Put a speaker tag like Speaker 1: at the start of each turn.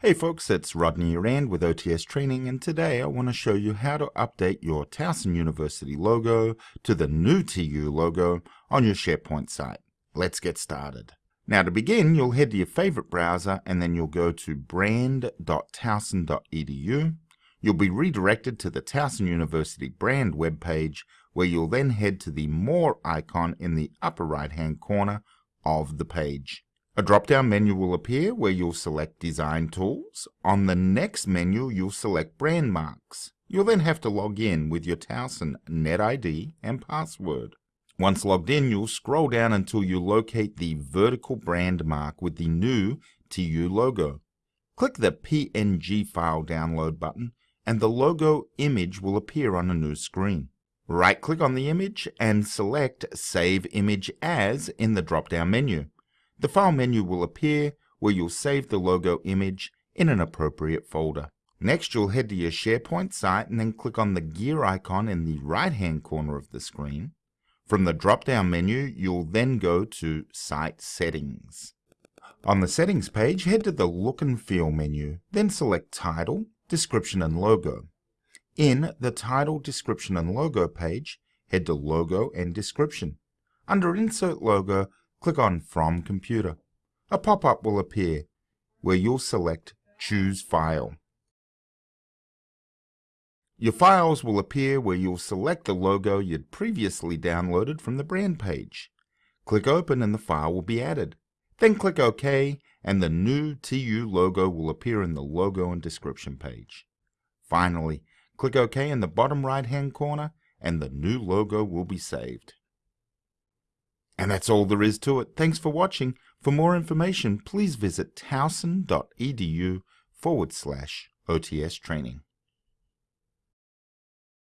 Speaker 1: Hey folks, it's Rodney Rand with OTS Training and today I want to show you how to update your Towson University logo to the new TU logo on your SharePoint site. Let's get started. Now to begin, you'll head to your favorite browser and then you'll go to brand.towson.edu. You'll be redirected to the Towson University brand webpage where you'll then head to the More icon in the upper right hand corner of the page. A drop-down menu will appear where you'll select Design Tools. On the next menu, you'll select Brand Marks. You'll then have to log in with your Towson NetID and password. Once logged in, you'll scroll down until you locate the vertical brand mark with the new TU logo. Click the PNG file download button and the logo image will appear on a new screen. Right-click on the image and select Save Image As in the drop-down menu. The file menu will appear where you'll save the logo image in an appropriate folder. Next, you'll head to your SharePoint site and then click on the gear icon in the right-hand corner of the screen. From the drop-down menu, you'll then go to Site Settings. On the Settings page, head to the Look and Feel menu, then select Title, Description and Logo. In the Title, Description and Logo page, head to Logo and Description. Under Insert Logo, click on From Computer. A pop-up will appear where you'll select Choose File. Your files will appear where you'll select the logo you'd previously downloaded from the brand page. Click Open and the file will be added. Then click OK and the new TU logo will appear in the Logo and Description page. Finally, click OK in the bottom right hand corner and the new logo will be saved. And that's all there is to it. Thanks for watching. For more information, please visit towson.edu forward slash OTS training.